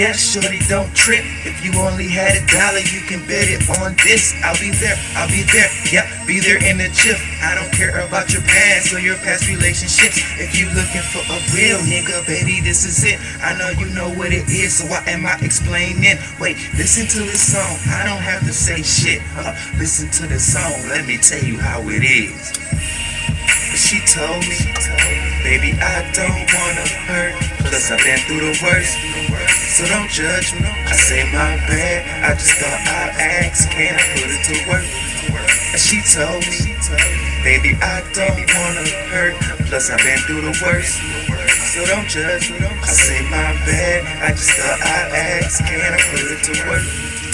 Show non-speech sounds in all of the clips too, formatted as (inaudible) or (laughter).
Yeah, shorty, don't trip. If you only had a dollar, you can bet it on this. I'll be there, I'll be there. Yeah, be there in the chip. I don't care about your past or your past relationships. If you looking for a real nigga, baby, this is it. I know you know what it is, so why am I explaining? Wait, listen to this song. I don't have to say shit. Huh? Listen to this song. Let me tell you how it is. She told me, baby, I don't wanna hurt. Plus, I've been through the worst. So don't judge me. I say my bad. I just thought I'd ask, can I put it to work? And she told me, baby, I don't wanna hurt. Plus, I've been through the worst. So don't judge me. I say my bad. I just thought I'd ask, can I put it to work?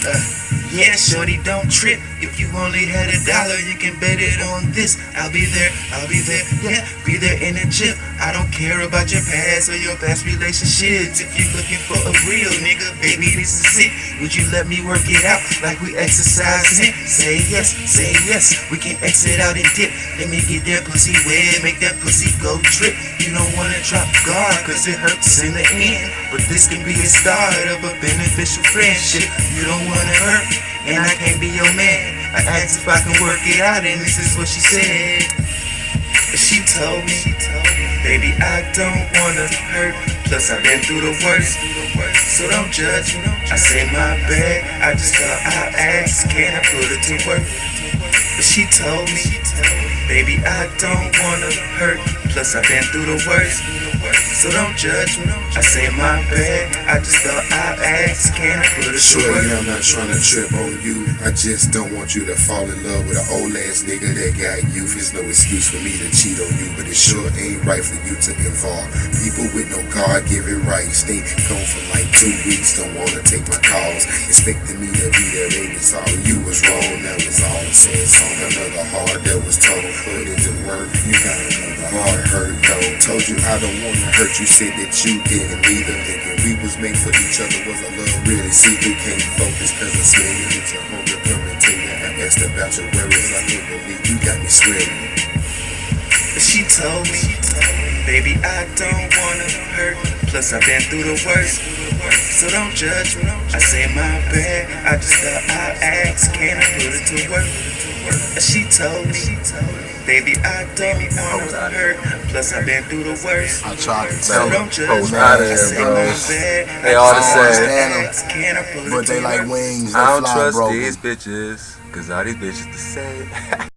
Uh. Yeah, shorty, don't trip. If you only had a dollar, you can bet it on this. I'll be there, I'll be there, yeah, be there in a chip. I don't care about your past or your past relationships. If you're looking for a real nigga, baby, this is it. Would you let me work it out like we exercise it? Say yes, say yes. We can exit out and dip. Let me get that pussy wet, make that pussy go trip. You don't wanna drop guard, cause it hurts in the end. But this can be a start of a beneficial friendship. You don't wanna hurt and I can't be your man. I asked if I can work it out, and this is what she said. She told me, baby, I don't wanna hurt. Plus, I've been through the worst, so don't judge. Me. I say my bad, I just thought I asked, can I put it to work? But she told me, baby, I don't wanna hurt. Plus, I've been through the worst. So don't judge me. I say my bad. I just thought ask. Sure, I'm not trying to trip on you. I just don't want you to fall in love with an old ass nigga that got youth. There's no excuse for me to cheat on you, but it sure ain't right for you to involve people with no God given rights. They gone for like two weeks, don't wanna take my calls. Expecting me to be there, baby. Sorry, you was wrong. That was all I'm saying. Another heart that was told, but it didn't work. You got another heart hurt. Told you I don't wanna hurt you, said that you didn't either. Thinking we was made for each other was a love really see through. Can't focus cause I smell you with your hunger coming to you. I asked about your worries, I can't believe you got me swearing. She told me, baby, I don't wanna hurt. Plus, I've been through the worst. So don't judge me. I say my bad. I just thought I'd ask, can I put it to work? She told me, baby, I don't wanna hurt. Plus, I've been through the worst. I tried to So tell don't them, judge me. out of I here, bro. They all the same. I'd ask, Can I put it But they like wings, they I don't fly trust broken. these bitches, cause all these bitches the same. (laughs)